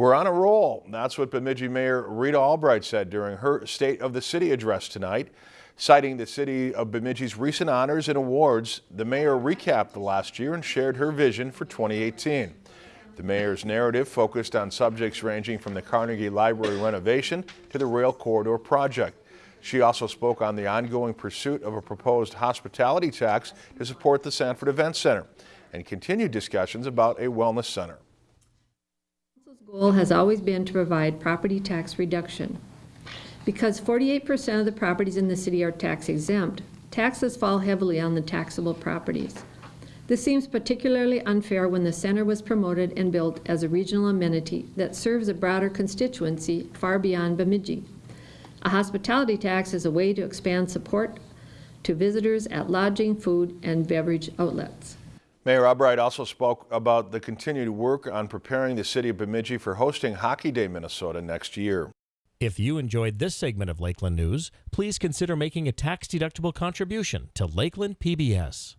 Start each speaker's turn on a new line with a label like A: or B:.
A: We're on a roll. That's what Bemidji Mayor Rita Albrecht said during her State of the City address tonight. Citing the city of Bemidji's recent honors and awards, the mayor recapped the last year and shared her vision for 2018. The mayor's narrative focused on subjects ranging from the Carnegie Library renovation to the rail corridor project. She also spoke on the ongoing pursuit of a proposed hospitality tax to support the Sanford Event Center and continued discussions about a wellness center.
B: Council's goal has always been to provide property tax reduction. Because 48% of the properties in the city are tax exempt, taxes fall heavily on the taxable properties. This seems particularly unfair when the center was promoted and built as a regional amenity that serves a broader constituency far beyond Bemidji. A hospitality tax is a way to expand support to visitors at lodging, food, and beverage outlets.
A: Mayor Albrecht also spoke about the continued work on preparing the city of Bemidji for hosting Hockey Day Minnesota next year.
C: If you enjoyed this segment of Lakeland News, please consider making a tax-deductible contribution to Lakeland PBS.